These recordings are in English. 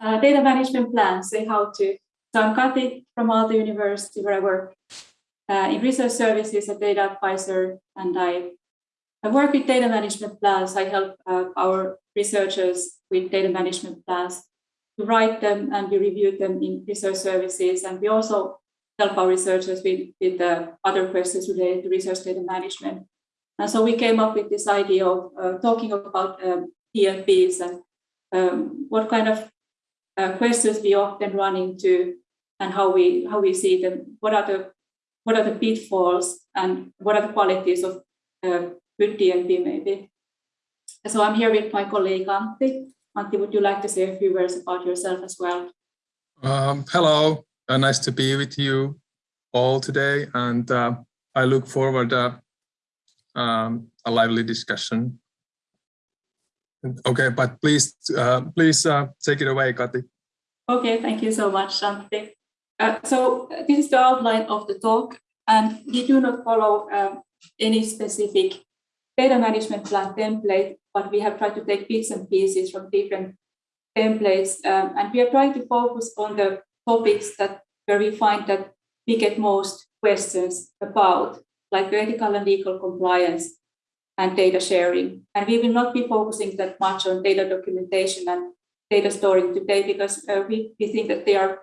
uh, data management plans, say how to. So I'm Kati from Aalto University where I work uh, in research services, a data advisor, and I, I work with data management plans. I help uh, our researchers with data management plans to write them and we review them in research services. And we also help our researchers with, with other questions related to research data management. And so we came up with this idea of uh, talking about um, and um, what kind of uh, questions we often run into and how we how we see them. What are the what are the pitfalls and what are the qualities of uh, good DMP maybe. So I'm here with my colleague Antti. Antti, would you like to say a few words about yourself as well? Um, hello, uh, nice to be with you all today, and uh, I look forward uh, um, a lively discussion. Okay, but please, uh, please uh, take it away, Kati. Okay, thank you so much, Shanti. Uh, so this is the outline of the talk, and we do not follow um, any specific data management plan template, but we have tried to take bits and pieces from different templates, um, and we are trying to focus on the topics that where we find that we get most questions about, like ethical and legal compliance and data sharing. And we will not be focusing that much on data documentation and data storing today because uh, we, we think that they are,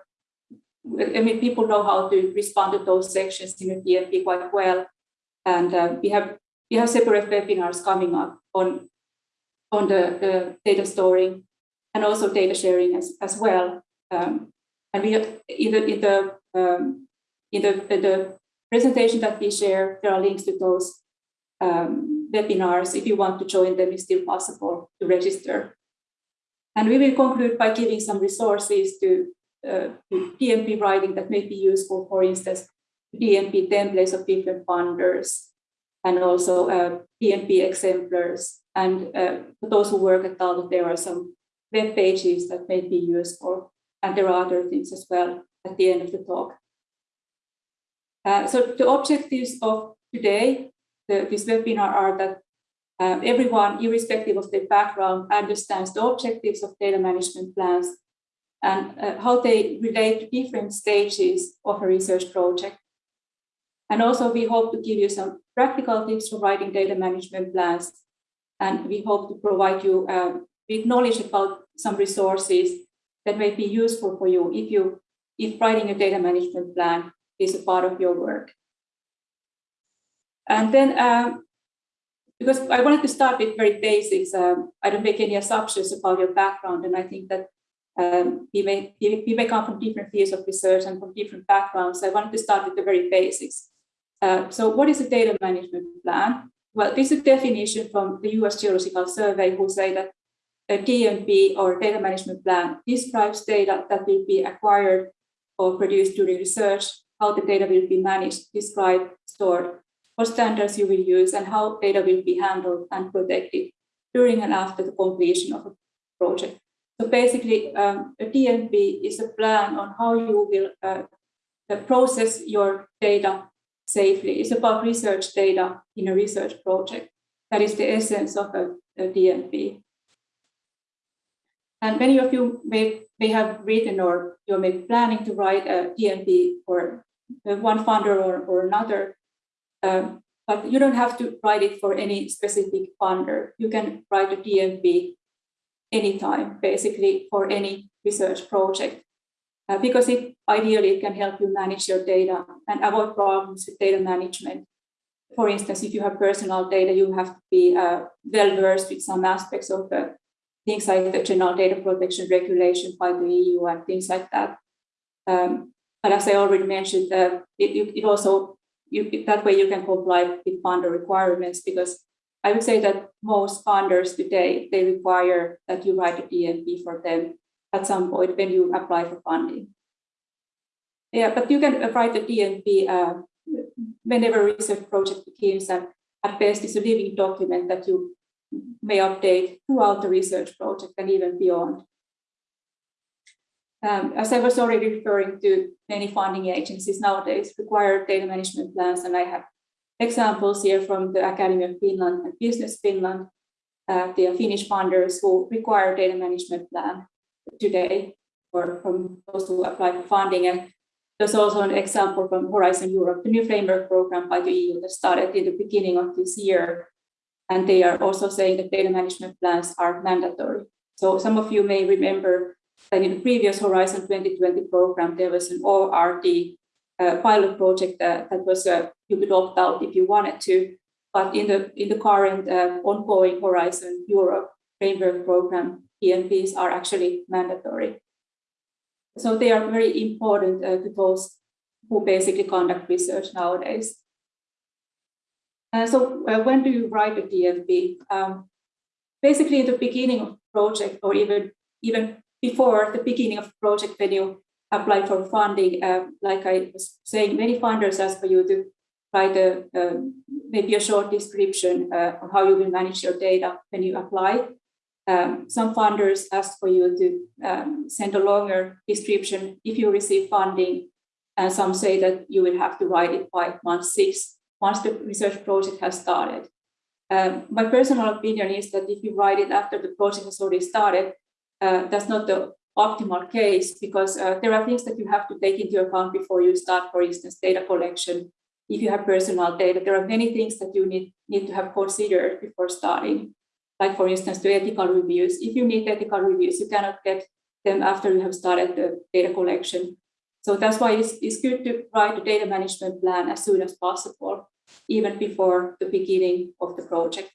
I mean, people know how to respond to those sections in DMP quite well. And uh, we have we have separate webinars coming up on, on the, the data storing and also data sharing as, as well. Um, and we have, in the, in the, um, in the, the presentation that we share, there are links to those um, webinars. If you want to join them, it's still possible to register. And we will conclude by giving some resources to, uh, to DMP writing that may be useful, for instance, DMP templates of different funders, and also uh, exemplars. And uh, for those who work at Aalto, there are some web pages that may be useful. And there are other things as well at the end of the talk. Uh, so the objectives of today, the, this webinar are that um, everyone, irrespective of their background, understands the objectives of data management plans and uh, how they relate to different stages of a research project. And also we hope to give you some practical tips for writing data management plans. And we hope to provide you um, with knowledge about some resources that may be useful for you if you if writing a data management plan is a part of your work. And then, um, because I wanted to start with very basics, um, I don't make any assumptions about your background, and I think that um, we, may, may come from different fields of research and from different backgrounds. I wanted to start with the very basics. Uh, so what is a data management plan? Well, this is a definition from the US Geological Survey who say that a DMP or data management plan describes data that will be acquired or produced during research, how the data will be managed, described, stored, what standards you will use, and how data will be handled and protected during and after the completion of a project. So basically, um, a DMP is a plan on how you will uh, process your data safely. It's about research data in a research project. That is the essence of a, a DMP. And many of you may, may have written or you may be planning to write a DMP for one funder or, or another, um, but you don't have to write it for any specific funder. You can write a DMP anytime, basically for any research project, uh, because it ideally it can help you manage your data and avoid problems with data management. For instance, if you have personal data, you have to be uh, well versed with some aspects of the things like the general data protection regulation by the EU and things like that. Um, but as I already mentioned, uh, it, it also, you, that way you can comply with funder requirements because I would say that most funders today, they require that you write a DMP for them at some point when you apply for funding. Yeah, but you can write a DMP uh, whenever research project begins and at best it's a living document that you may update throughout the research project and even beyond. Um, as I was already referring to, many funding agencies nowadays require data management plans, and I have examples here from the Academy of Finland and Business Finland, uh, the Finnish funders who require data management plan today. for from those who apply for funding. And there's also an example from Horizon Europe, the new framework program by the EU that started in the beginning of this year. And they are also saying that data management plans are mandatory. So some of you may remember that in the previous Horizon 2020 program, there was an ORD uh, pilot project that, that was uh, you could opt out if you wanted to. But in the in the current uh, ongoing Horizon Europe framework program, DMPs are actually mandatory. So they are very important uh, to those who basically conduct research nowadays. Uh, so uh, when do you write a DMP? Um, basically in the beginning of project or even, even before the beginning of the project when you apply for funding, uh, like I was saying, many funders ask for you to write a, maybe a short description uh, of how you will manage your data when you apply. Um, some funders ask for you to um, send a longer description if you receive funding, and some say that you will have to write it five months, six, once the research project has started. Um, my personal opinion is that if you write it after the project has already started, uh, that's not the optimal case because uh, there are things that you have to take into account before you start, for instance, data collection. If you have personal data, there are many things that you need, need to have considered before starting like for instance, the ethical reviews. If you need ethical reviews, you cannot get them after you have started the data collection. So that's why it's, it's good to write a data management plan as soon as possible, even before the beginning of the project.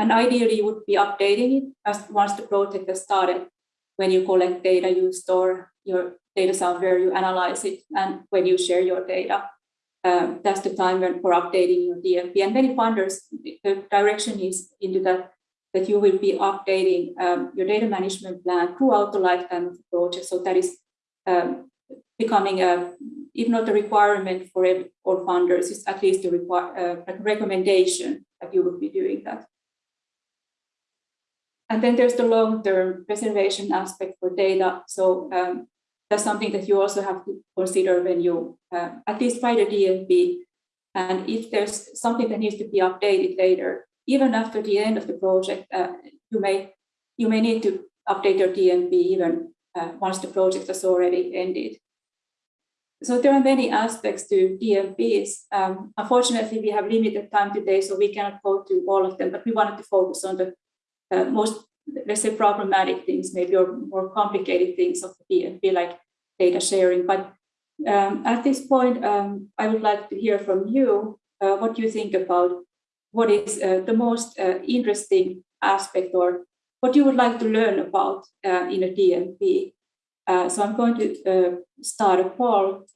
And ideally, you would be updating it as once the project has started. When you collect data, you store your data somewhere, you analyze it, and when you share your data, um, that's the time when for updating your DMP. And many funders, the direction is into that that you will be updating um, your data management plan throughout the lifetime of the project. So that is um, becoming a, if not a requirement for all funders, it's at least a, uh, recommendation that you will be doing that. And then there's the long-term preservation aspect for data. So um, that's something that you also have to consider when you uh, at least write a DMP. And if there's something that needs to be updated later, even after the end of the project, uh, you may you may need to update your DMP even uh, once the project has already ended. So there are many aspects to DMPs. Um, unfortunately, we have limited time today, so we cannot go to all of them, but we wanted to focus on the uh, most, let's say, problematic things, maybe or more complicated things of the DMP, like data sharing. But um, at this point, um, I would like to hear from you uh, what you think about what is uh, the most uh, interesting aspect or what you would like to learn about uh, in a DMP. Uh, so I'm going to start a poll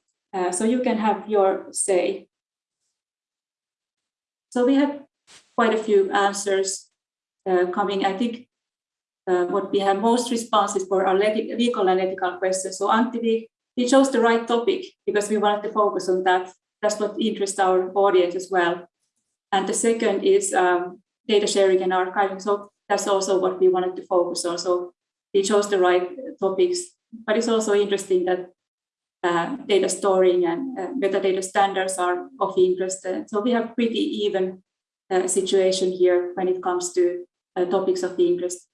so you can have your say. So we have quite a few answers coming. I think what we have most responses for are legal and ethical questions. So Antti, we, we chose the right topic because we wanted to focus on that. That's what interests our audience as well. And the second is um, data sharing and archiving. So that's also what we wanted to focus on. So we chose the right topics, but it's also interesting that uh, data storing and uh, metadata standards are of interest. Uh, so we have pretty even uh, situation here when it comes to uh, topics of the interest.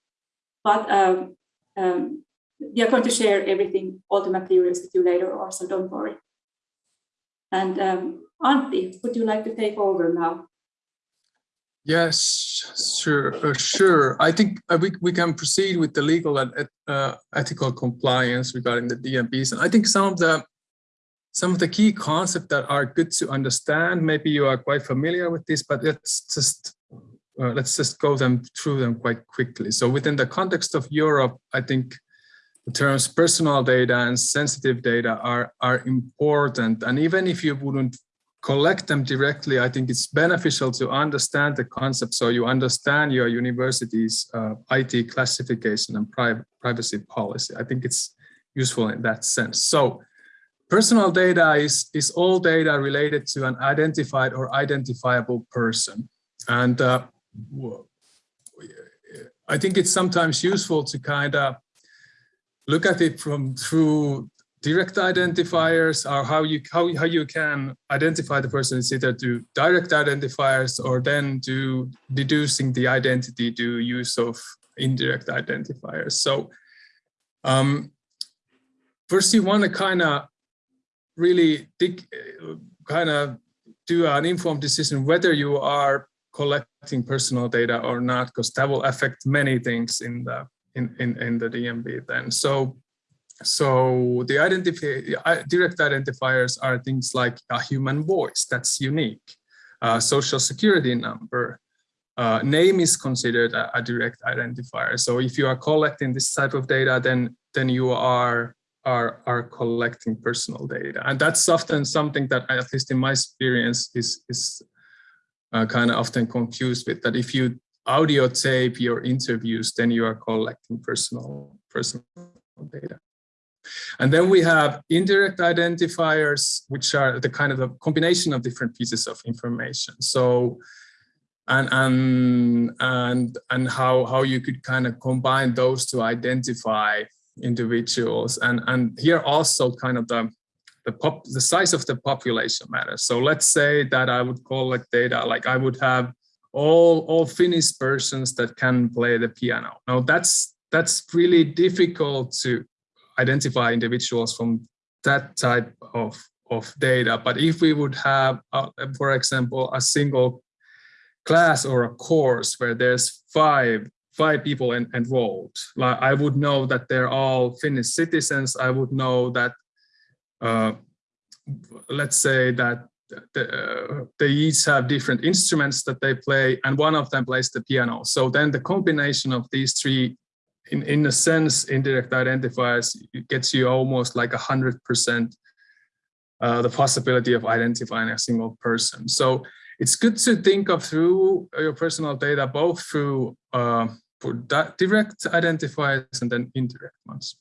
But um, um, we are going to share everything, all the materials with you later also, don't worry. And um, Antti, would you like to take over now? Yes, sure, uh, sure. I think uh, we, we can proceed with the legal and uh, ethical compliance regarding the DMPs. And I think some of the some of the key concepts that are good to understand, maybe you are quite familiar with this, but let's just uh, let's just go them through them quite quickly. So within the context of Europe, I think the terms personal data and sensitive data are, are important. And even if you wouldn't collect them directly, I think it's beneficial to understand the concept so you understand your university's uh, IT classification and pri privacy policy. I think it's useful in that sense. So personal data is, is all data related to an identified or identifiable person. And uh, I think it's sometimes useful to kind of look at it from through direct identifiers are how you how, how you can identify the person. Is either to direct identifiers or then to deducing the identity to use of indirect identifiers. So um, first you want to kind of really dig, kind of do an informed decision whether you are collecting personal data or not, because that will affect many things in the in, in, in the DMP then. So so the identify, direct identifiers are things like a human voice that's unique, uh, social security number, uh, name is considered a, a, direct identifier. So if you are collecting this type of data, then then you are are are collecting personal data, and that's often something that, at least in my experience, is is uh, kind of often confused with that. If you audio tape your interviews, then you are collecting personal personal data. And then we have indirect identifiers, which are the kind of a combination of different pieces of information. So, and and and and how how you could kind of combine those to identify individuals. And and here also kind of the the pop the size of the population matters. So let's say that I would collect data like I would have all all Finnish persons that can play the piano. Now that's that's really difficult to identify individuals from that type of, of data. But if we would have, uh, for example, a single class or a course where there's five five people en enrolled, like I would know that they're all Finnish citizens. I would know that, let's say that the, uh, they each have different instruments that they play and one of them plays the piano. So then the combination of these three in, in a sense, indirect identifiers gets you almost like a hundred percent uh, the possibility of identifying a single person. So it's good to think of through your personal data, both through uh, direct identifiers and then indirect ones.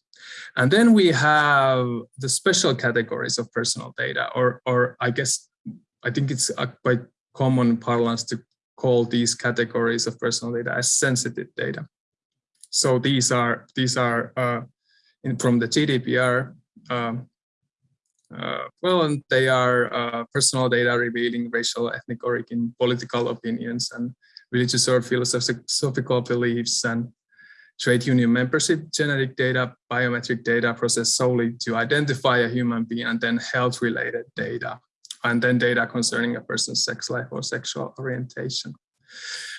And then we have the special categories of personal data, or, or I guess, I think it's quite common parlance to call these categories of personal data as sensitive data. So these are these are uh, in, from the GDPR. Um, uh, well, and they are uh, personal data revealing racial, ethnic origin, political opinions, and religious or philosophical beliefs, and trade union membership, genetic data, biometric data processed solely to identify a human being, and then health-related data, and then data concerning a person's sex life or sexual orientation.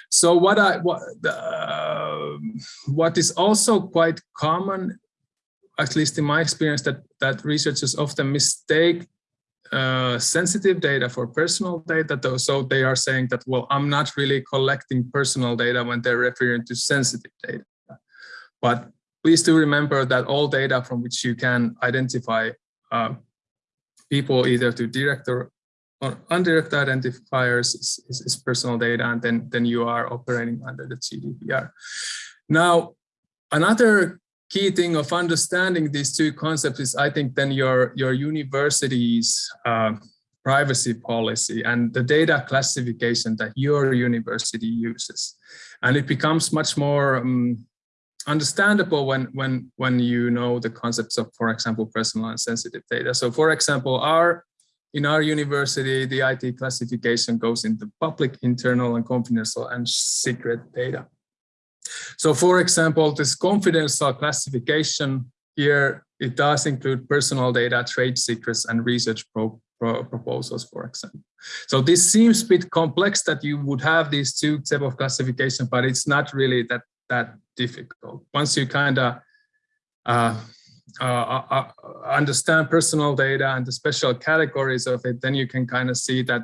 So what I what uh, what is also quite common, at least in my experience, that that researchers often mistake uh, sensitive data for personal data. Though, so they are saying that well, I'm not really collecting personal data when they're referring to sensitive data. But please do remember that all data from which you can identify uh, people either through direct or indirect identifiers is, is, is, personal data, and then, then you are operating under the GDPR. Now, another key thing of understanding these two concepts is, I think, then your, your university's uh, privacy policy and the data classification that your university uses. And it becomes much more um, understandable when when when you know the concepts of for example personal and sensitive data so for example our in our university, the IT classification goes into public, internal, and confidential and secret data. So for example, this confidential classification here, it does include personal data, trade secrets, and research pro pro proposals, for example. So this seems a bit complex that you would have these two type of classification, but it's not really that, that difficult. Once you kind of uh, uh, uh, uh, understand personal data and the special categories of it, then you can kind of see that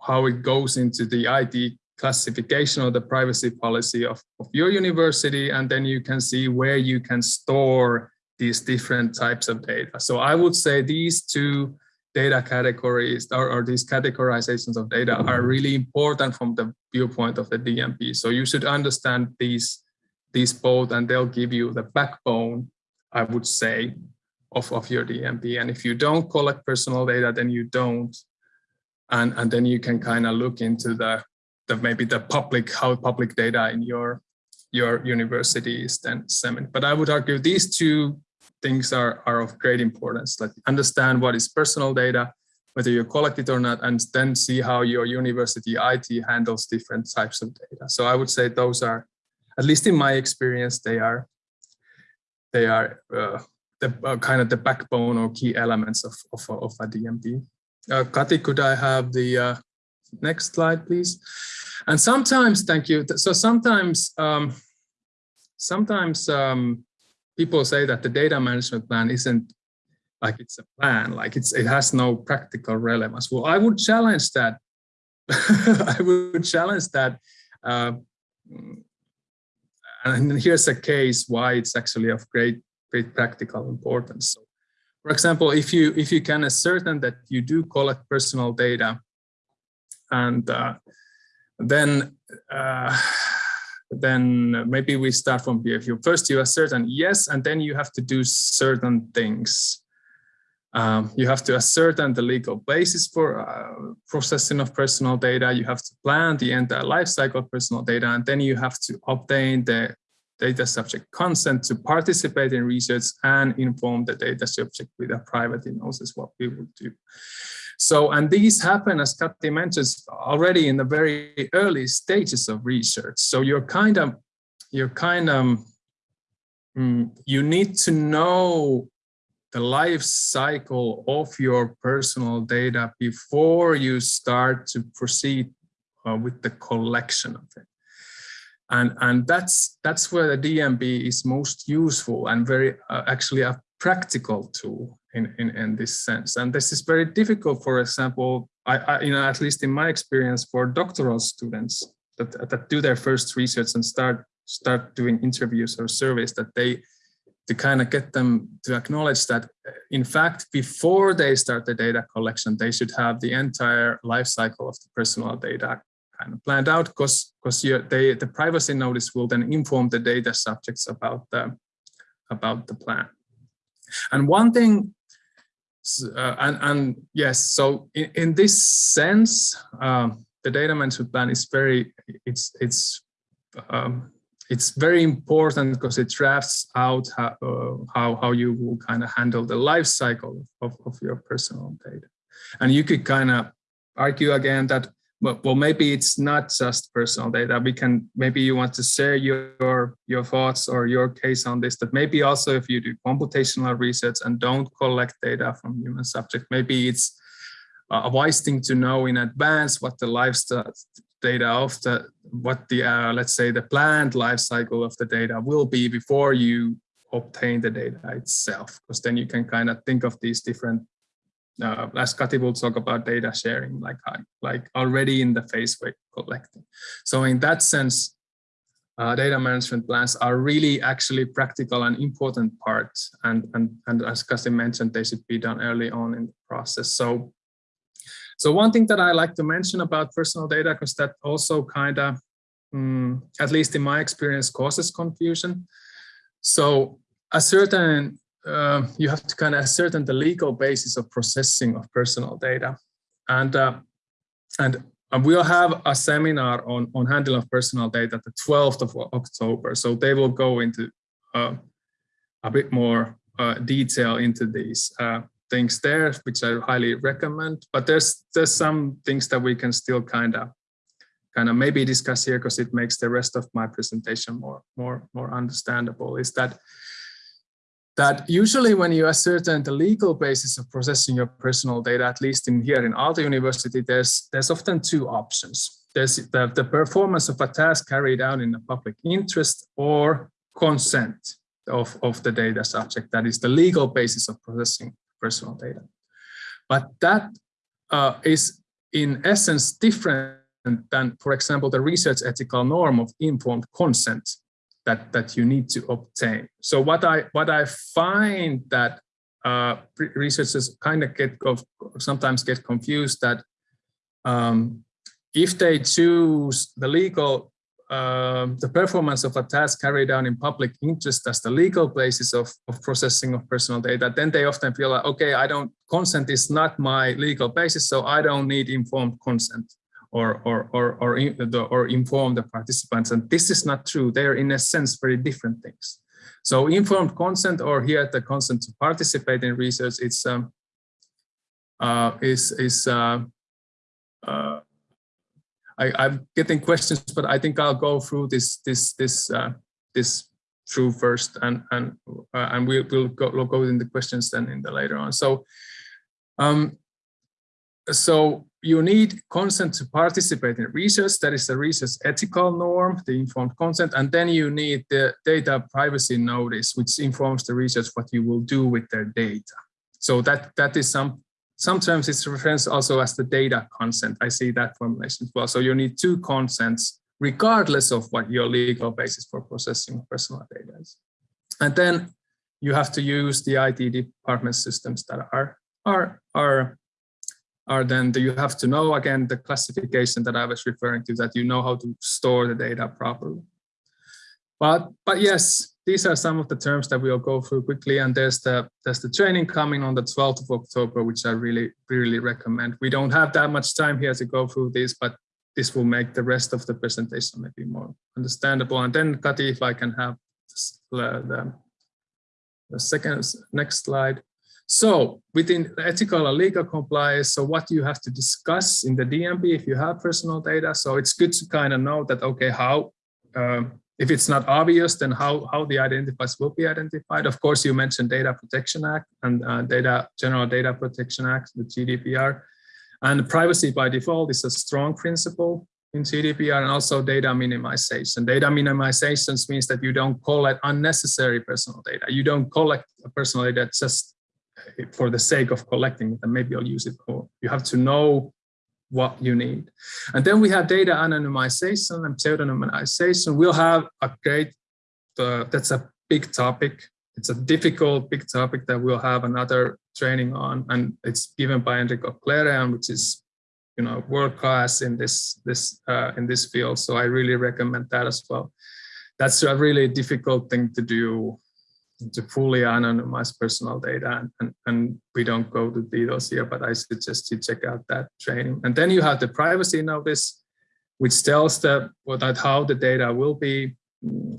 how it goes into the IT classification or the privacy policy of, of your university. And then you can see where you can store these different types of data. So I would say these two data categories or, or, these categorizations of data are really important from the viewpoint of the DMP. So you should understand these, these both and they'll give you the backbone I would say, of, of your DMP. And if you don't collect personal data, then you don't. And, and then you can kind of look into the, the maybe the public, how public data in your, your university is then. But I would argue these two things are, are of great importance, like understand what is personal data, whether you collect it or not, and then see how your university IT handles different types of data. So I would say those are, at least in my experience, they are they are uh, the uh, kind of the backbone or key elements of, of, of a DMP. Uh, Kati, could I have the uh, next slide, please? And sometimes, thank you. So sometimes, um, sometimes um, people say that the data management plan isn't like it's a plan, like it's it has no practical relevance. Well, I would challenge that. I would challenge that. Uh, and here's a case why it's actually of great great practical importance. So, for example, if you if you can ascertain that you do collect personal data, and uh, then uh, then maybe we start from here. First you ascertain yes, and then you have to do certain things. Um, you have to ascertain the legal basis for uh, processing of personal data. You have to plan the entire life cycle of personal data, and then you have to obtain the data subject consent to participate in research and inform the data subject with a privacy notice what we will do. So, and these happen, as Kati mentions, already in the very early stages of research. So you're kind of, you're kind of, mm, you need to know the life cycle of your personal data before you start to proceed uh, with the collection of it. And, and that's, that's where the DMP is most useful and very uh, actually a practical tool in, in, in this sense. And this is very difficult, for example, I, I, you know, at least in my experience for doctoral students that, that do their first research and start, start doing interviews or surveys that they, to kind of get them to acknowledge that in fact before they start the data collection they should have the entire life cycle of the personal data kind of planned out because because they the privacy notice will then inform the data subjects about the about the plan. And one thing, uh, and and yes, so in, in this sense, um, the data management plan is very it's it's um, it's very important because it drafts out how, uh, how, how you will kind of handle the life cycle of, of your personal data. And you could kind of argue again that well, maybe it's not just personal data. We can, maybe you want to share your, your thoughts or your case on this, that maybe also if you do computational research and don't collect data from human subject, maybe it's a wise thing to know in advance what the lifestyle data of the, what the, uh, let's say the planned life cycle of the data will be before you obtain the data itself, because then you can kind of think of these different uh, as Kati will talk about data sharing, like like already in the phase we're collecting. So in that sense, uh, data management plans are really actually practical and important parts. And, and, and as Kati mentioned, they should be done early on in the process. So, so one thing that I like to mention about personal data, because that also kind of, um, at least in my experience, causes confusion. So a certain uh, you have to kind of ascertain the legal basis of processing of personal data. And, uh, and we'll have a seminar on, on handling of personal data the 12th of October. So they will go into uh, a bit more uh, detail into these uh, things there, which I highly recommend. But there's there's some things that we can still kind of kind of maybe discuss here because it makes the rest of my presentation more more more understandable. Is that that usually when you ascertain the legal basis of processing your personal data, at least in here in Aalto University, there's, there's often two options. There's the, the performance of a task carried out in the public interest or consent of, of the data subject. That is the legal basis of processing personal data. But that uh, is in essence different than, for example, the research ethical norm of informed consent that that you need to obtain. So what I what I find that uh, researchers kind of get sometimes get confused that um, if they choose the legal uh, the performance of a task carried out in public interest as the legal basis of, of processing of personal data, then they often feel like, okay, I don't, consent is not my legal basis, so I don't need informed consent or, or, or, or, or inform the participants. And this is not true. They are in a sense very different things. So informed consent or here the consent to participate in research, it's um, uh, is is uh, uh, I, am getting questions, but I think I'll go through this this this uh, this through first, and and uh, and we will go we'll go in the questions then in the later on. So, um, so you need consent to participate in research. That is the research ethical norm, the informed consent, and then you need the data privacy notice, which informs the research what you will do with their data. So that that is some sometimes it's referenced also as the data consent. I see that formulation as well. So you need two consents regardless of what your legal basis for processing personal data is. And then you have to use the IT department systems that are are are are then you have to know again the classification that I was referring to that you know how to store the data properly. But but yes, these are some of the terms that we'll go through quickly and there's the there's the training coming on the 12th of October which I really really recommend. We don't have that much time here to go through this but this will make the rest of the presentation maybe more understandable. And then Kati, if I can have the, the second next slide. So within ethical and legal compliance, so what you have to discuss in the DMP if you have personal data. So it's good to kind of know that, okay, how, um, if it's not obvious, then how, how the identifiers will be identified. Of course, you mentioned Data Protection Act and uh, Data General Data Protection Act, the GDPR. And privacy by default is a strong principle in GDPR and also data minimization. Data minimization means that you don't collect unnecessary personal data. You don't collect personal data just for the sake of collecting it and maybe I'll use it for, you have to know what you need. And then we have data anonymization and pseudonymization. We'll have a great, uh, that's a big topic it's a difficult big topic that we'll have another training on and it's given by Enrico Clerian, which is you know world class in this this uh, in this field so I really recommend that as well that's a really difficult thing to do to fully anonymize personal data and, and, and we don't go to details here but I suggest you check out that training and then you have the privacy notice which tells the that how the data will be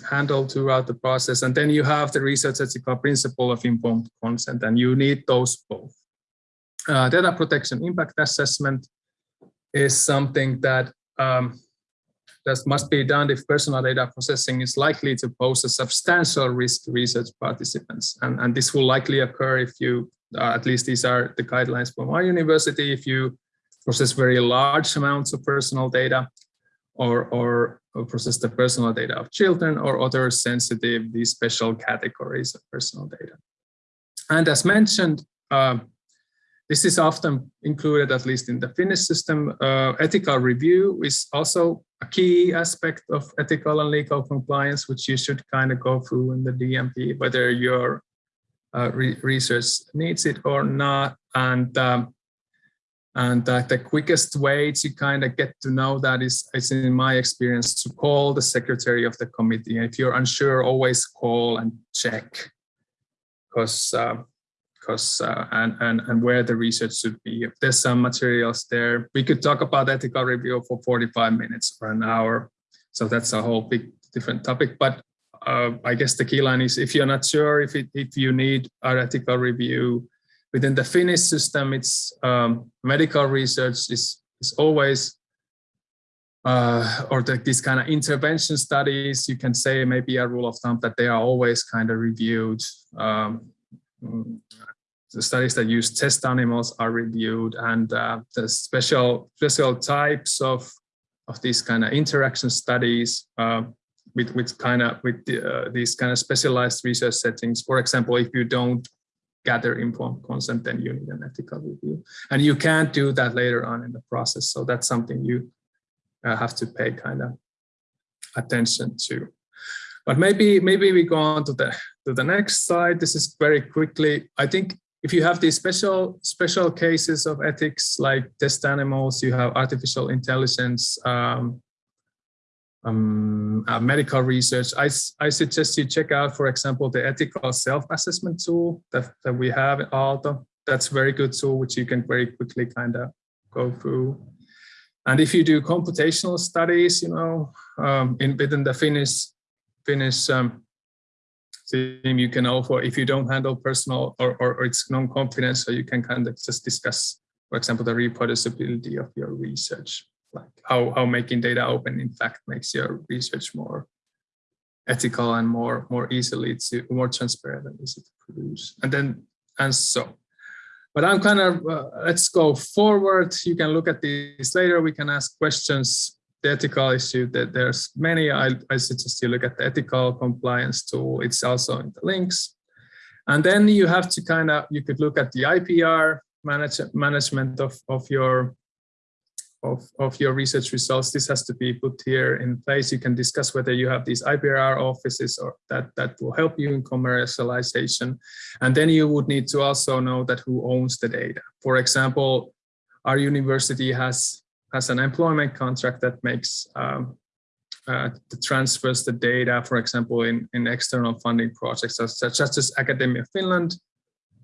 handled throughout the process. And then you have the research ethical principle of informed consent, and you need those both. Uh, data protection impact assessment is something that um, that must be done if personal data processing is likely to pose a substantial risk to research participants. And, and this will likely occur if you, uh, at least these are the guidelines from our university, if you process very large amounts of personal data or, or process the personal data of children or other sensitive, these special categories of personal data. And as mentioned, uh, this is often included, at least in the Finnish system. Uh, ethical review is also a key aspect of ethical and legal compliance, which you should kind of go through in the DMP, whether your uh, re research needs it or not. And um, and uh, the quickest way to kind of get to know that is, is in my experience, to call the secretary of the committee. And if you're unsure, always call and check because because uh, and, and and where the research should be. If there's some materials there, we could talk about ethical review for 45 minutes or an hour. So that's a whole big different topic. But uh, I guess the key line is if you're not sure if it, if you need our ethical review, within the Finnish system, it's um, medical research is, is always, uh, or the, these kind of intervention studies, you can say maybe a rule of thumb that they are always kind of reviewed. Um, the studies that use test animals are reviewed and uh, the special special types of of these kind of interaction studies uh, with with kind of with the, uh, these kind of specialized research settings. For example, if you don't gather informed consent, then you need an ethical review. And you can't do that later on in the process. So that's something you uh, have to pay kind of attention to. But maybe maybe we go on to the to the next slide. This is very quickly. I think if you have these special special cases of ethics like test animals, you have artificial intelligence, um, um, uh, medical research, I, I suggest you check out, for example, the ethical self-assessment tool that, that we have at Aalto. That's very good tool, which you can very quickly kind of go through. And if you do computational studies, you know, um, in within the Finnish Finnish um, team, you can offer, if you don't handle personal or, or, or it's non-confidential, so you can kind of just discuss, for example, the reproducibility of your research like how, how making data open in fact makes your research more ethical and more more easily to more transparent and easy to produce and then and so. But i'm kind of uh, let's go forward. You can look at these later. We can ask questions the ethical issue that there's many I, I suggest you look at the ethical compliance tool it's also in the links and then you have to kind of you could look at the ipr manage, management of of your of, of your research results, this has to be put here in place. You can discuss whether you have these IPR offices or that, that will help you in commercialization. And then you would need to also know that who owns the data. For example, our university has, has an employment contract that makes um, uh, transfers the data, for example, in, in external funding projects, such, such as Academia Finland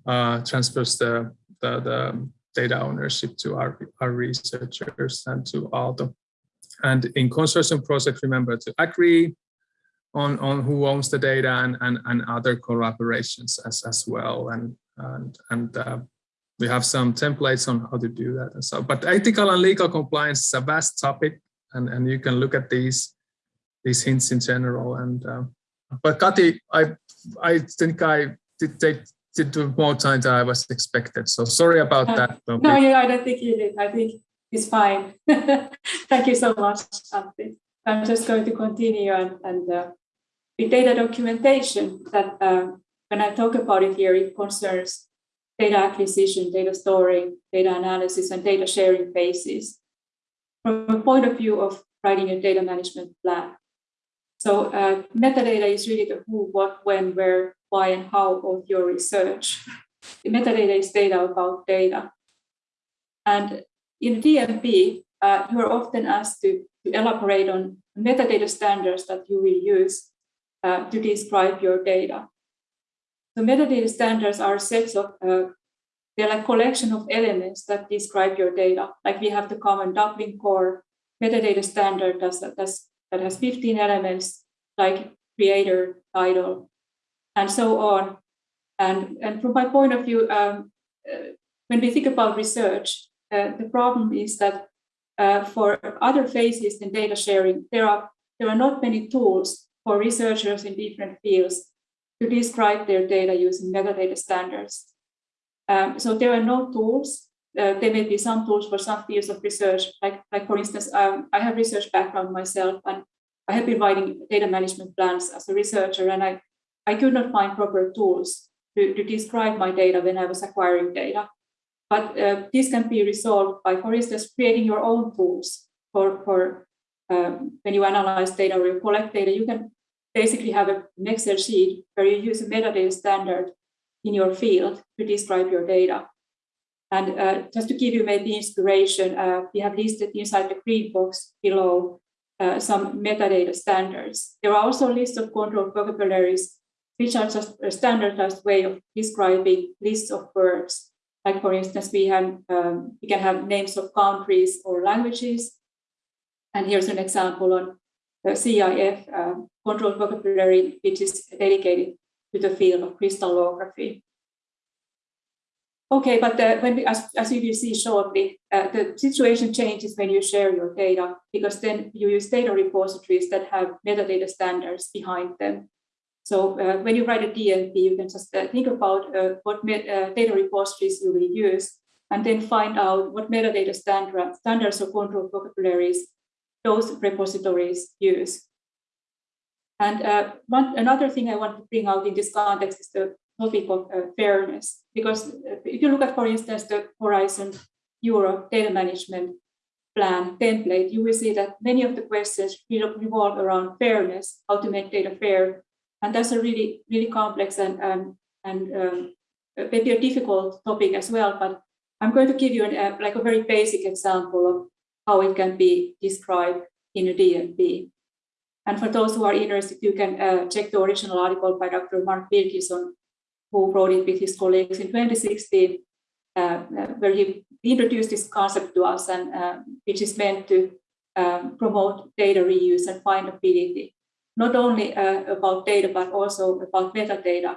uh, transfers the, the, the data ownership to our, our researchers and to Aalto. And in consortium projects, remember to agree on, on who owns the data and, and, and other collaborations as, as well. And, and, and uh, we have some templates on how to do that and so, but ethical and legal compliance is a vast topic and, and you can look at these, these hints in general. And, uh, but Kati, I, I think I did take did more time than I was expected. So sorry about uh, that. No, yeah, I don't think you did. I think it's fine. Thank you so much, Antti. I'm just going to continue and, and uh, with data documentation that uh, when I talk about it here, it concerns data acquisition, data storing, data analysis, and data sharing phases from a point of view of writing a data management plan. So uh, metadata is really the who, what, when, where, why and how of your research. The metadata is data about data. And in DMP, uh, you are often asked to, to, elaborate on metadata standards that you will use uh, to describe your data. The metadata standards are sets of, uh, they're like collection of elements that describe your data. Like we have the common Dublin core metadata standard that's, that's, that has 15 elements like creator, title, and so on. And, and from my point of view, um, uh, when we think about research, uh, the problem is that uh, for other phases in data sharing, there are, there are not many tools for researchers in different fields to describe their data using metadata standards. Um, so there are no tools. Uh, there may be some tools for some fields of research, like, like for instance, um, I have research background myself, and I have been writing data management plans as a researcher, and I I could not find proper tools to, to describe my data when I was acquiring data. But uh, this can be resolved by, for instance, creating your own tools for, for um, when you analyze data or you collect data, you can basically have an Excel sheet where you use a metadata standard in your field to describe your data. And uh, just to give you maybe inspiration, uh, we have listed inside the green box below uh, some metadata standards. There are also lists of control vocabularies which are just a standardized way of describing lists of verbs. Like for instance, we have um, we can have names of countries or languages. And here's an example on the CIF uh, control vocabulary, which is dedicated to the field of crystallography. Okay, but uh, when we, as, as you will see shortly, uh, the situation changes when you share your data, because then you use data repositories that have metadata standards behind them. So uh, when you write a DMP, you can just uh, think about uh, what uh, data repositories you will use, and then find out what metadata standard, standards or control vocabularies those repositories use. And uh, one, another thing I want to bring out in this context is the topic of uh, fairness, because if you look at, for instance, the Horizon Europe data management plan template, you will see that many of the questions revolve around fairness, how to make data fair, and that's a really, really complex and, um, and um, maybe a difficult topic as well, but I'm going to give you an, uh, like a very basic example of how it can be described in a DMP. And for those who are interested, you can uh, check the original article by Dr. Mark Wilkinson, who wrote it with his colleagues in 2016, uh, uh, where he introduced this concept to us, and uh, which is meant to um, promote data reuse and findability not only uh, about data, but also about metadata.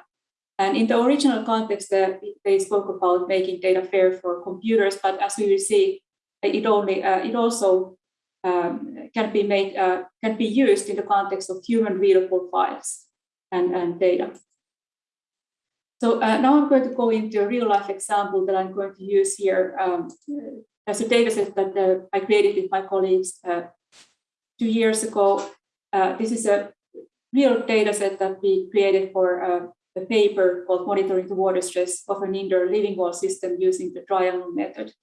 And in the original context, uh, they spoke about making data fair for computers, but as we will see, it only uh, it also um, can be made uh, can be used in the context of human readable files and, and data. So uh, now I'm going to go into a real life example that I'm going to use here um, as a data set that uh, I created with my colleagues uh, two years ago. Uh, this is a real data set that we created for uh, a paper called Monitoring the Water Stress of an Indoor Living Wall System using the triangle method.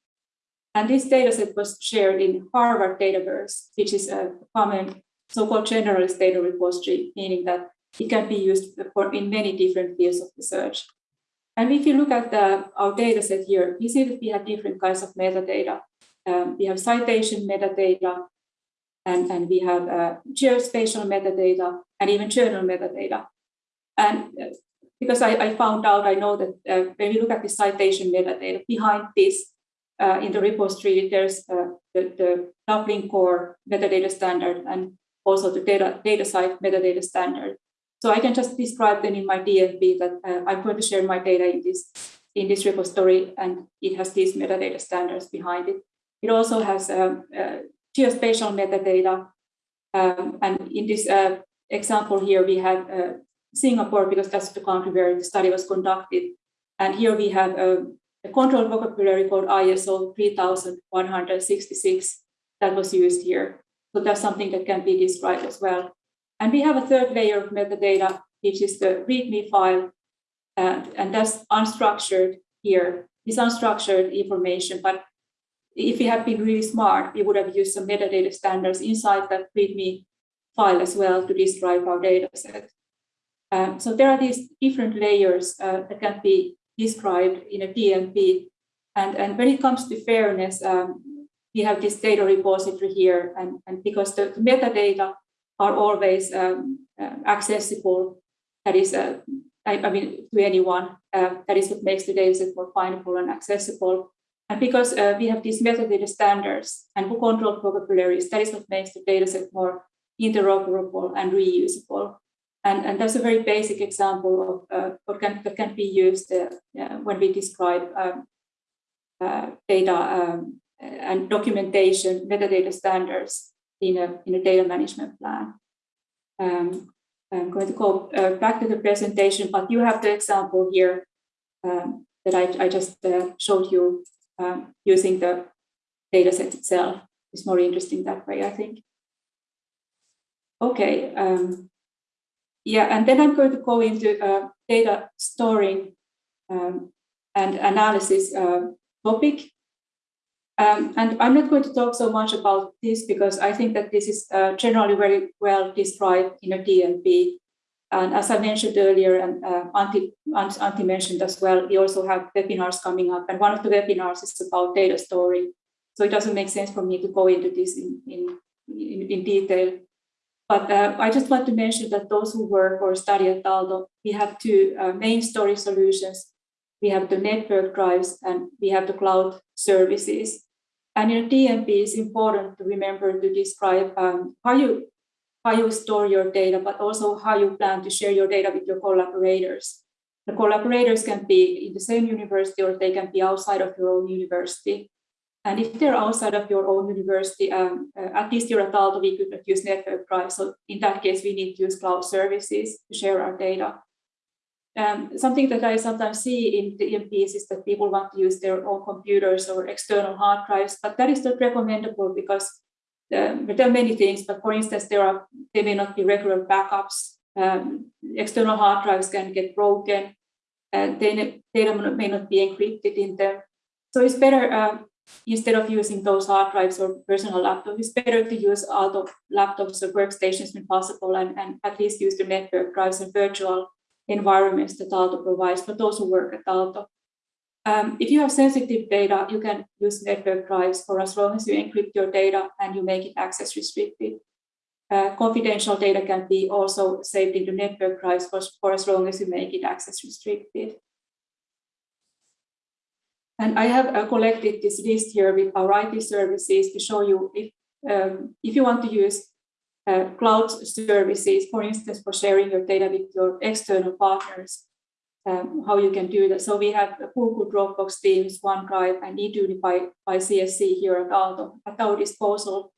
And this data set was shared in Harvard Dataverse, which is a common so-called generalist data repository, meaning that it can be used for in many different fields of research. And if you look at the, our data set here, you see that we have different kinds of metadata. Um, we have citation metadata, and, and we have uh, geospatial metadata, and even journal metadata. And uh, because I, I, found out, I know that uh, when you look at the citation metadata, behind this uh, in the repository, there's uh, the, the Dublin core metadata standard and also the data, DataCite metadata standard. So I can just describe then in my DMP that uh, I'm going to share my data in this, in this repository and it has these metadata standards behind it. It also has um, uh, geospatial metadata. Um, and in this uh, example here, we have uh, Singapore because that's the country where the study was conducted. And here we have um, a control vocabulary called ISO 3166 that was used here. So that's something that can be described as well. And we have a third layer of metadata, which is the README file, uh, and that's unstructured here. It's unstructured information, but if we had been really smart, we would have used some metadata standards inside that README file as well to describe our data set. Um, so there are these different layers uh, that can be described in a DMP. And, and when it comes to fairness, um, we have this data repository here. And, and because the, metadata are always um, uh, accessible, that is, uh, I, I, mean, to anyone, uh, that is what makes the dataset more findable and accessible. And because uh, we have these metadata standards and who control vocabularies, that is what makes the dataset more interoperable and reusable. And, and that's a very basic example of uh, what can, that can be used uh, when we describe um, uh, data um, and documentation, metadata standards in a, in a data management plan. Um, I'm going to go uh, back to the presentation, but you have the example here um, that I, I just uh, showed you um, using the data set itself. It's more interesting that way, I think. Okay, um, yeah, and then I'm going to go into uh, data storing um, and analysis uh, topic. Um, and I'm not going to talk so much about this because I think that this is uh, generally very well described in a DMP. And as I mentioned earlier, and uh, Antti, Antti mentioned as well, we also have webinars coming up. And one of the webinars is about data storing. So it doesn't make sense for me to go into this in, in, in, in detail. But uh, I just want to mention that those who work or study at Aalto, we have two uh, main storage solutions. We have the network drives and we have the cloud services. And in DMP, it's important to remember to describe um, how you how you store your data, but also how you plan to share your data with your collaborators. The collaborators can be in the same university or they can be outside of your own university. And if they're outside of your own university, um, uh, at least you're at Aalto, we could use network drive. So in that case, we need to use cloud services to share our data. Um, something that I sometimes see in the DMPs is that people want to use their own computers or external hard drives, but that is not recommendable because um, there are many things. But for instance, there are they may not be regular backups. Um, external hard drives can get broken, and data may not be encrypted in them. So it's better um, instead of using those hard drives or personal laptops, it's better to use Aalto laptops or workstations when possible and, and at least use the network drives and virtual environments that Aalto provides for those who work at Aalto. Um, if you have sensitive data, you can use network drives for as long as you encrypt your data and you make it access restricted. Uh, confidential data can be also saved in the network drives for, for as long as you make it access restricted. And I have uh, collected this list here with our IT services to show you if, um, if you want to use uh, cloud services, for instance, for sharing your data with your external partners, um, how you can do that. So we have Google, Dropbox, Teams, OneDrive, and Eduuni by, by CSC here at Aalto at our disposal.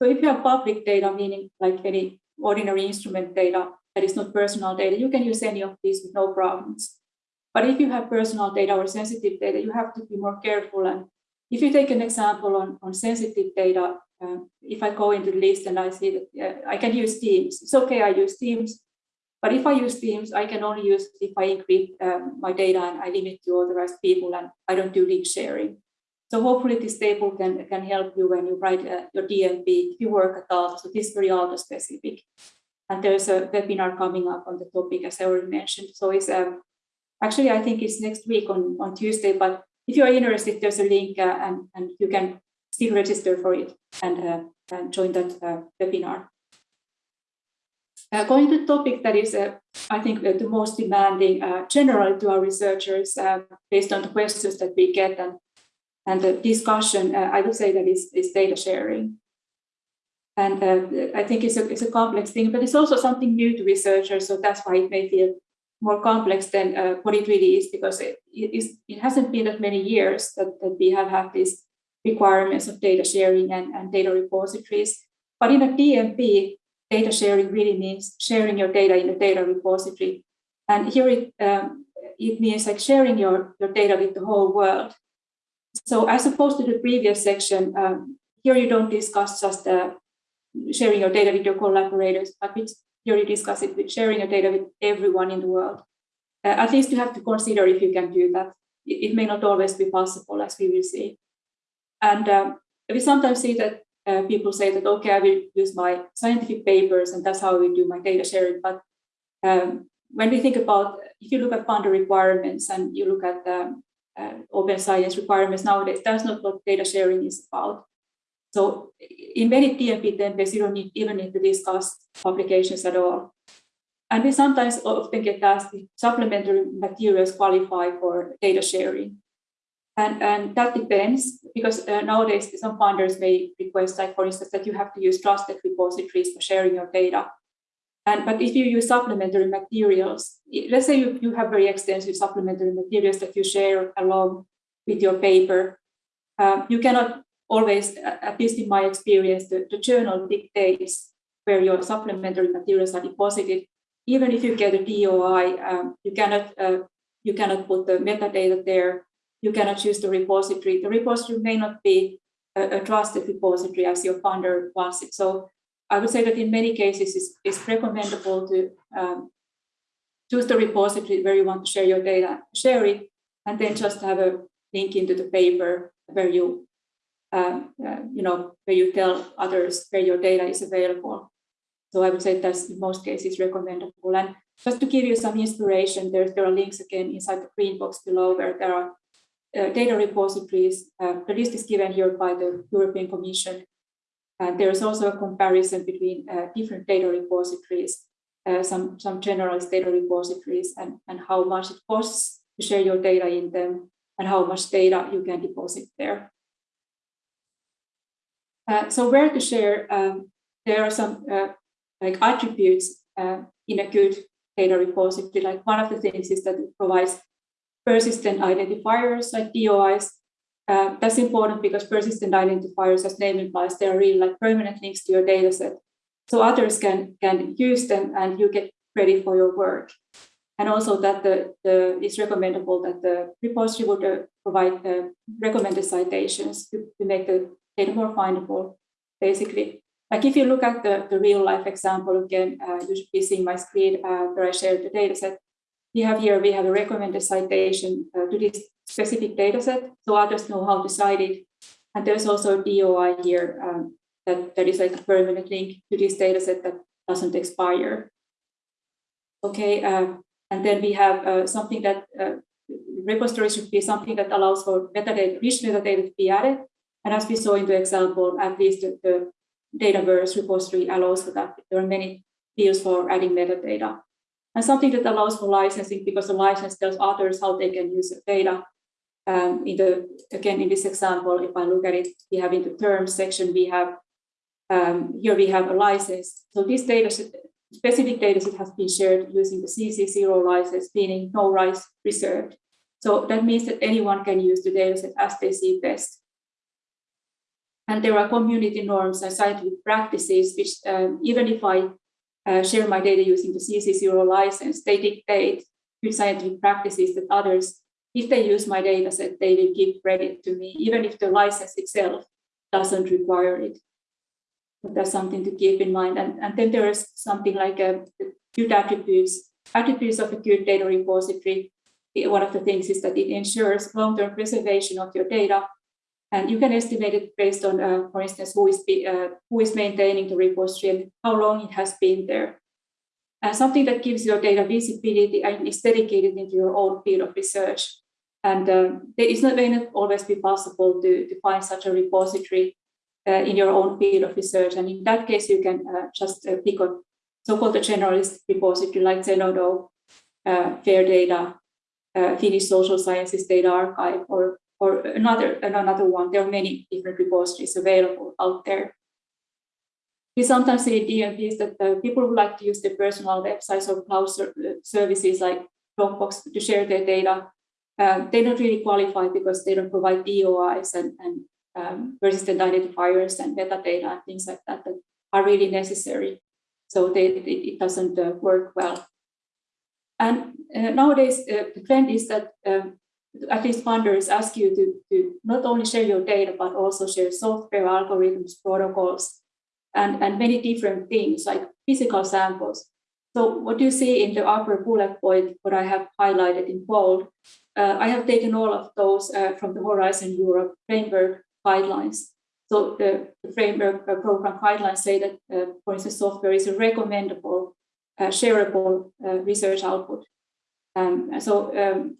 So if you have public data, meaning like any ordinary instrument data that is not personal data, you can use any of these with no problems. But if you have personal data or sensitive data, you have to be more careful. And if you take an example on, on sensitive data, uh, if I go into the list and I see that uh, I can use Teams, it's okay, I use Teams. But if I use Teams, I can only use if I encrypt um, my data and I limit to authorized people and I don't do link sharing. So hopefully this table can, can help you when you write uh, your DMP, if you work at Aalto. So this is very Aalto specific. And there's a webinar coming up on the topic, as I already mentioned. So it's um, actually, I think it's next week on, on Tuesday, but if you are interested, there's a link uh, and, and you can still register for it and, uh, and join that uh, webinar. Uh, going to the topic that is, uh, I think, uh, the most demanding generally to our researchers based on the questions that we get and, and the discussion, I would say that is, is data sharing. And I think it's a, it's a complex thing, but it's also something new to researchers, so that's why it may feel more complex than uh, what it really is because it, it, is, it hasn't been that many years that, that we have had these requirements of data sharing and, and data repositories. But in a DMP, data sharing really means sharing your data in a data repository. And here it, um, it means like sharing your, your data with the whole world. So as opposed to the previous section, um, here you don't discuss just uh, sharing your data with your collaborators, but you discuss it with sharing your data with everyone in the world. Uh, at least you have to consider if you can do that. It, it may not always be possible, as we will see. And um, we sometimes see that uh, people say that, okay, I will use my scientific papers and that's how we do my data sharing. But um, when we think about, if you look at funder requirements and you look at um, uh, open science requirements nowadays, that's not what data sharing is about. So in many DMP templates, you don't need, even need to discuss publications at all. And we sometimes often get asked if supplementary materials qualify for data sharing. And, and that depends because uh, nowadays some funders may request, like for instance, that you have to use trusted repositories for sharing your data. And but if you use supplementary materials, let's say you, you have very extensive supplementary materials that you share along with your paper, um, you cannot always, at least in my experience, the, the journal dictates where your supplementary materials are deposited. Even if you get a DOI, um, you cannot uh, you cannot put the metadata there you cannot choose the repository. The repository may not be a, a trusted repository as your funder wants it. So I would say that in many cases, it's, it's recommendable to um, choose the repository where you want to share your data, share it, and then just have a link into the paper where you, you know, where you tell others where your data is available. So I would say that's in most cases recommendable. And just to give you some inspiration, there, there are links again inside the green box below where there are uh, data repositories. Uh, the list is given here by the European Commission. And there is also a comparison between uh, different data repositories, some, some generalized data repositories, and, and how much it costs to share your data in them, and how much data you can deposit there. Uh, so where to share, um, there are some uh, like attributes uh, in a good data repository. Like one of the things is that it provides persistent identifiers like DOIs. Uh, that's important because persistent identifiers, as name implies, they're really like permanent links to your data set. So others can, can use them and you get credit for your work. And also that the, the it's recommendable that the repository would uh, provide the recommended citations to, to make the data more findable, basically. Like if you look at the, the real life example again, uh, you should be seeing my screen uh, where I shared the data set we have here, we have a recommended citation uh, to this specific data set, so others know how to cite it. And there's also DOI here um, that, that is like a permanent link to this data set that doesn't expire. Okay, uh, and then we have uh, something that uh, repository should be something that allows for metadata, rich metadata to be added. And as we saw in the example, at least the, the Dataverse repository allows for that. There are many fields for adding metadata and something that allows for licensing because the license tells others how they can use the data. Um, in the again in this example, if I look at it, we have in the terms section we have um, here we have a license. So this data specific data set has been shared using the CC0 license, meaning no rights reserved. So that means that anyone can use the data set as they see best. And there are community norms and scientific practices, which um, even if I uh, share my data using the CC0 license, they dictate good scientific practices that others, if they use my data set, they will give credit to me, even if the license itself doesn't require it. But that's something to keep in mind. And, and then there is something like a uh, good attributes, attributes of a good data repository. One of the things is that it ensures long-term preservation of your data and you can estimate it based on, uh, for instance, who is, be, uh, who is maintaining the repository and how long it has been there. And something that gives your data visibility and is dedicated into your own field of research. And um, it may not always be possible to, to find such a repository uh, in your own field of research. And in that case, you can uh, just uh, pick on so-called generalist repository like Zenodo, uh, FAIR data, Finnish Social Sciences Data Archive, or or another, another one. There are many different repositories available out there. We sometimes see DMPs that uh, people would like to use their personal websites or cloud ser uh, services like Dropbox to share their data. Um, they don't really qualify because they don't provide DOIs and, and um, persistent identifiers and metadata and things like that that are really necessary. So they, it, it doesn't uh, work well. And uh, nowadays, uh, the trend is that um, at least funders ask you to, to not only share your data, but also share software, algorithms, protocols, and, and many different things like physical samples. So what you see in the upper bullet point, what I have highlighted in bold, uh, I have taken all of those uh, from the Horizon Europe framework guidelines. So the, the framework uh, program guidelines say that, uh, for instance, software is a recommendable, uh, shareable uh, research output. Um, so um,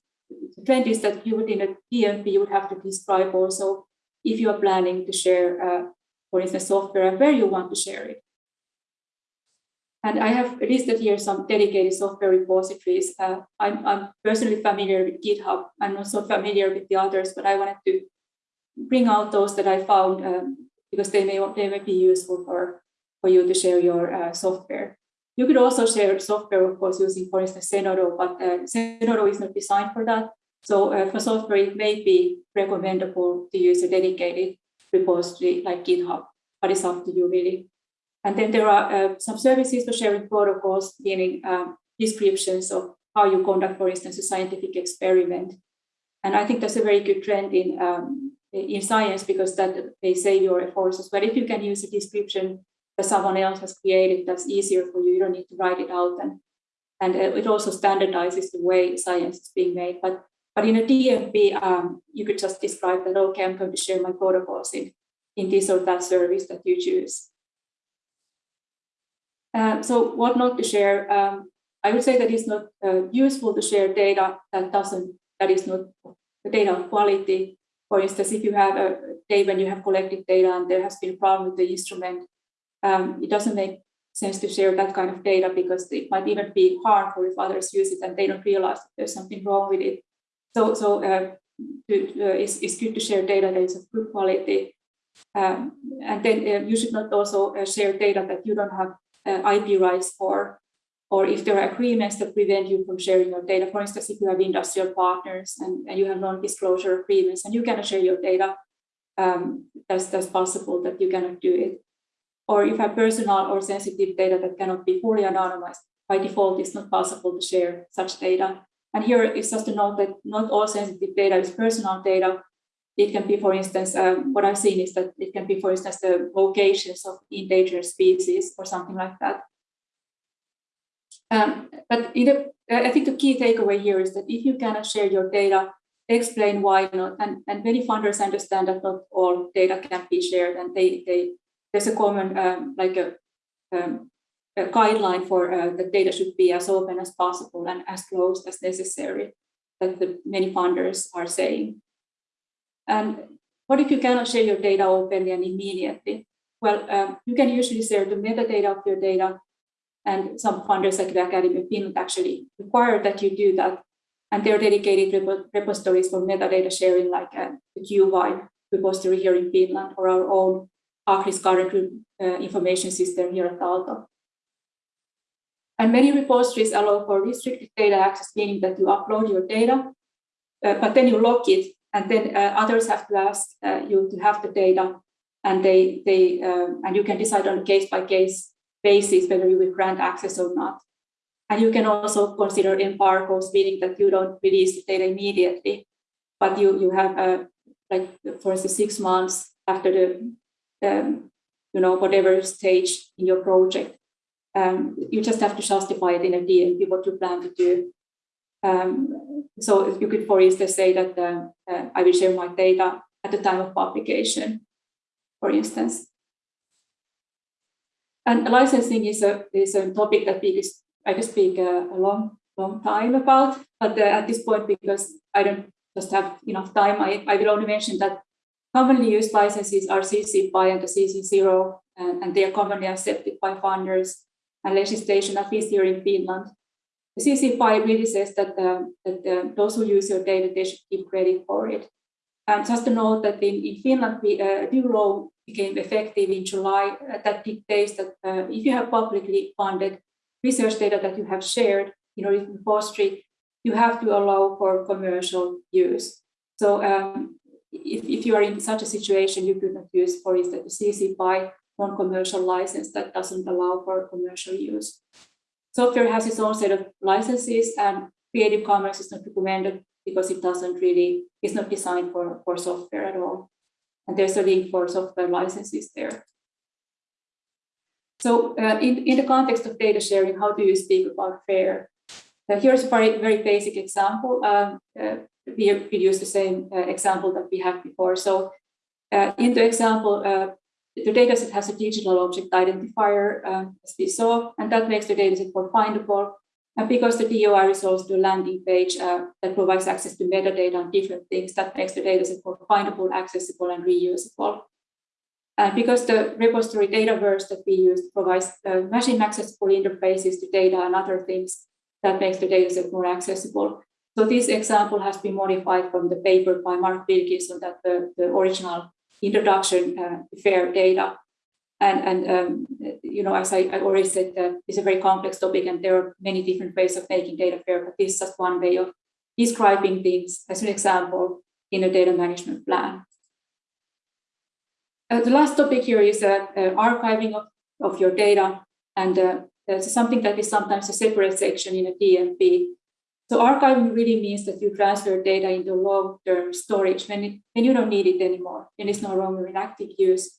the trend is that you would in a DMP, you would have to describe also if you are planning to share, uh, for instance, software and where you want to share it. And I have listed here some dedicated software repositories. Uh, I'm, I'm, personally familiar with GitHub. I'm not so familiar with the others, but I wanted to bring out those that I found um, because they may, they may be useful for, for you to share your uh, software. You could also share software, of course, using, for instance, Zenodo, but uh, Zenodo is not designed for that. So uh, for software, it may be recommendable to use a dedicated repository like GitHub, but it's up to you really. And then there are uh, some services for sharing protocols, meaning um, descriptions of how you conduct, for instance, a scientific experiment. And I think that's a very good trend in um, in science because that may save your efforts. But if you can use a description that someone else has created that's easier for you. You don't need to write it out. And, and uh, it also standardizes the way science is being made. But, but in a DMP, um, you could just describe that, okay, I'm going to share my protocols in, in this or that service that you choose. Uh, so what not to share? Um, I would say that it's not uh, useful to share data that doesn't, that is not the data quality. For instance, if you have a day when you have collected data and there has been a problem with the instrument, um, it doesn't make sense to share that kind of data because it might even be harmful if others use it and they don't realize there's something wrong with it. So, so uh, to, uh, it's, it's good to share data that is of good quality. Um, and then uh, you should not also share data that you don't have IP rights for, or if there are agreements that prevent you from sharing your data. For instance, if you have industrial partners and, and you have non-disclosure agreements and you cannot share your data, um, that's, that's possible that you cannot do it or if have personal or sensitive data that cannot be fully anonymized, by default, it's not possible to share such data. And here is just to note that not all sensitive data is personal data. It can be, for instance, um, what I've seen is that it can be, for instance, the locations of endangered species or something like that. Um, but I think the key takeaway here is that if you cannot share your data, explain why not. And, and many funders understand that not all data can be shared and they, they there's a common um, like a, um, a, guideline for uh, the data should be as open as possible and as closed as necessary that the many funders are saying. And what if you cannot share your data openly and immediately? Well, um, you can usually share the metadata of your data and some funders like the Academy of Finland actually require that you do that. And there are dedicated repositories for metadata sharing like uh, the Qvain repository here in Finland or our own ACRIS current uh, information system here at Aalto. And many repositories allow for restricted data access, meaning that you upload your data, uh, but then you lock it, and then uh, others have to ask uh, you to have the data and they they um, and you can decide on a case by case basis whether you will grant access or not. And you can also consider embargoes, meaning that you don't release the data immediately, but you you have a like for instance six months after the um, you know whatever stage in your project. Um, you just have to justify it in a DMP what you plan to do. Um, so you could, for instance, say that uh, uh, I will share my data at the time of publication, for instance. And licensing is a is a topic that we I could speak a, a long long time about, but uh, at this point, because I don't just have enough time, I, I will only mention that commonly used licenses are CC BY and the CC0, and, and they are commonly accepted by funders and legislation, at least here in Finland. The BY really says that, uh, that uh, those who use your data, they should give credit for it. And just to note that in, in Finland, we, uh, new law became effective in July uh, that dictates that uh, if you have publicly funded research data that you have shared you know, in repository, you have to allow for commercial use. So um, if, if you are in such a situation, you could not use, for instance, the CC BY non-commercial license that doesn't allow for commercial use. Software has its own set of licenses and Creative Commons is not recommended because it doesn't really, it's not designed for, for software at all. And there's a link for software licenses there. So uh, in, in the context of data sharing, how do you speak about FAIR? Uh, here's a very, very basic example. Um, uh, we, we use the same uh, example that we had before. So uh, in the example, uh, the dataset has a digital object identifier, um, as we saw, and that makes the dataset more findable. And because the DOI resolves to a landing page uh, that provides access to metadata and different things, that makes the dataset more findable, accessible, and reusable. And because the repository Dataverse that we use provides uh, machine accessible interfaces to data and other things, that makes the dataset more accessible. So this example has been modified from the paper by Mark Wilkinson that the, the original introduction uh, FAIR data. And, and um, you know, as I, I already said, uh, it's a very complex topic and there are many different ways of making data fair, but this is just one way of describing things as an example in a data management plan. Uh, the last topic here is uh, uh, archiving of, of your data. And uh, there's something that is sometimes a separate section in a DMP. So archiving really means that you transfer data into long-term storage when, it, when you don't need it anymore, when it's no longer in active use.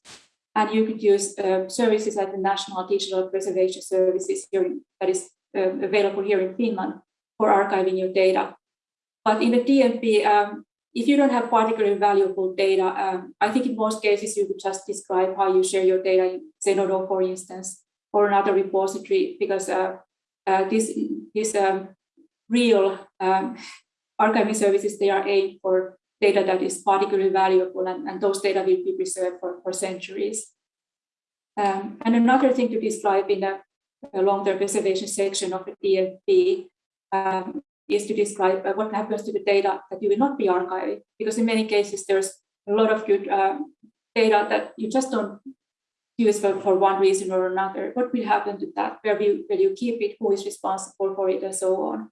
And you could use uh, services like the National Digital Preservation Services here that is uh, available here in Finland for archiving your data. But in the DMP, um, if you don't have particularly valuable data, um, I think in most cases you could just describe how you share your data in Zenodo, for instance, or another repository, because uh, uh, this, this um, real um, archiving services, they are aimed for data that is particularly valuable and, and those data will be preserved for, for centuries. Um, and another thing to describe in the long-term preservation section of the DMP um, is to describe uh, what happens to the data that you will not be archiving, because in many cases there's a lot of good um, data that you just don't use for, for one reason or another. What will happen to that? Where will, will you keep it? Who is responsible for it and so on?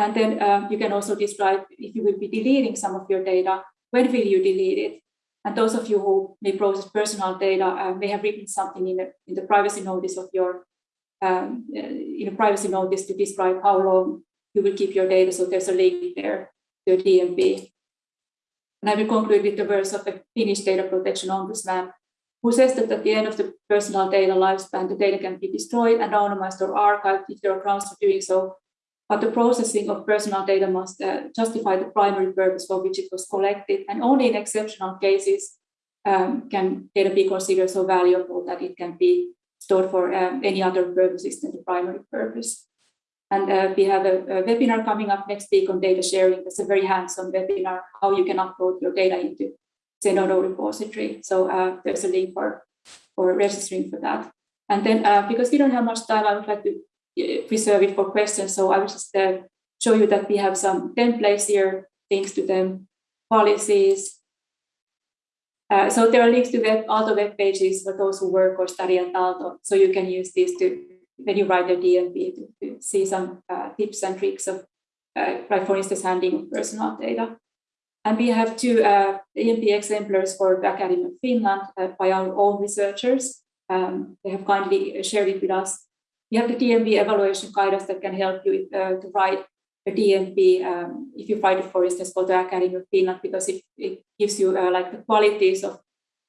And then um, you can also describe if you will be deleting some of your data, when will you delete it? And those of you who may process personal data uh, may have written something in the, in the privacy notice of your, um, uh, in a privacy notice to describe how long you will keep your data. So there's a link there to your. And I will conclude with the verse of the Finnish data protection ombudsman, who says that at the end of the personal data lifespan, the data can be destroyed, anonymized, or archived if there are grounds for doing so but the processing of personal data must uh, justify the primary purpose for which it was collected. And only in exceptional cases um, can data be considered so valuable that it can be stored for um, any other purposes than the primary purpose. And uh, we have a, a, webinar coming up next week on data sharing. It's a very hands-on webinar, how you can upload your data into Zenodo repository. So uh, there's a link for, for registering for that. And then uh, because we don't have much time, I would like to reserve it for questions. So I will just uh, show you that we have some templates here, links to them, policies. Uh, so there are links to web, Aalto web pages for those who work or study at Aalto. So you can use these to, when you write the DMP, to, to see some uh, tips and tricks of, uh, like for instance, handling personal data. And we have two uh, DMP exemplars for the Academy of Finland uh, by our own researchers. Um, they have kindly shared it with us. We have the DMP evaluation guidance that can help you uh, to write a DMP um, if you write it, for instance, for the Academy of Finland, because it, it gives you uh, like the qualities of,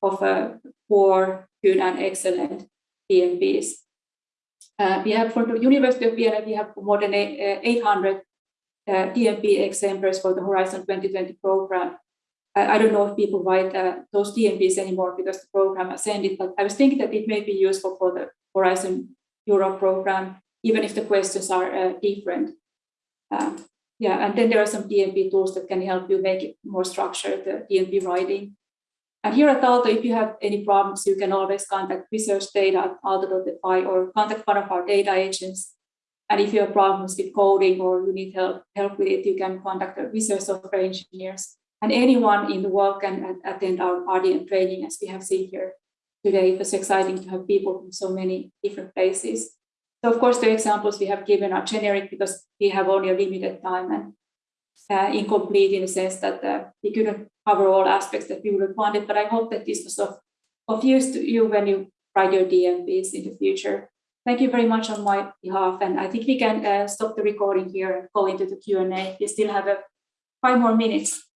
of uh, poor, good, and excellent DMPs. Uh, we have for the University of Vienna, we have more than 800 uh, DMP exemplars for the Horizon 2020 program. I, I don't know if people write uh, those DMPs anymore because the program has ended, but I was thinking that it may be useful for the Horizon Europe program, even if the questions are uh, different. Um, yeah, and then there are some DMP tools that can help you make it more structured, the DMP writing. And here at Aalto, if you have any problems, you can always contact research data at aalto.fi or contact one of our data agents. And if you have problems with coding or you need help, help with it, you can contact the research software engineers. And anyone in the world can attend our RDM training, as we have seen here today. It was exciting to have people from so many different places. So of course, the examples we have given are generic because we have only a limited time and uh, incomplete in the sense that uh, we couldn't cover all aspects that we would have wanted, but I hope that this was of, of use to you when you write your DMPs in the future. Thank you very much on my behalf, and I think we can uh, stop the recording here and go into the Q&A. We still have a five more minutes.